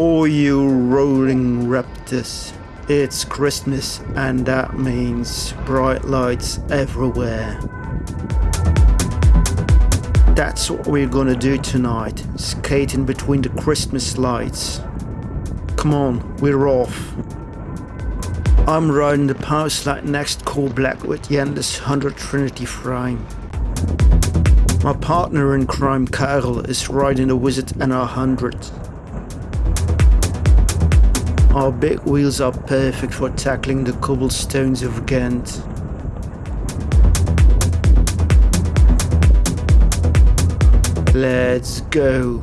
all you rolling raptors. It's Christmas and that means bright lights everywhere. That's what we're gonna do tonight, skating between the Christmas lights. Come on, we're off. I'm riding the Powerslide next Core Black with Yende's 100 Trinity frame. My partner in crime, Karel, is riding the Wizard NR100. Our big wheels are perfect for tackling the cobblestones of Ghent. Let's go.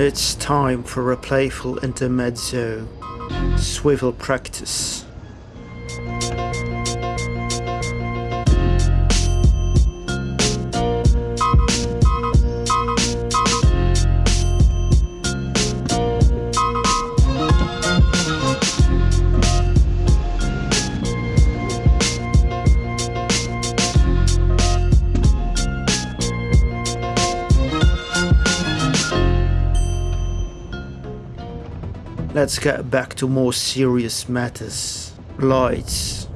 It's time for a playful intermezzo. Swivel practice. Let's get back to more serious matters. Lights.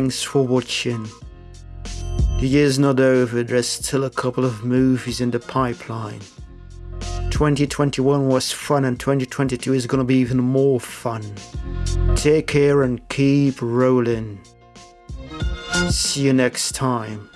Thanks for watching. The year's not over, there's still a couple of movies in the pipeline. 2021 was fun and 2022 is gonna be even more fun. Take care and keep rolling. See you next time.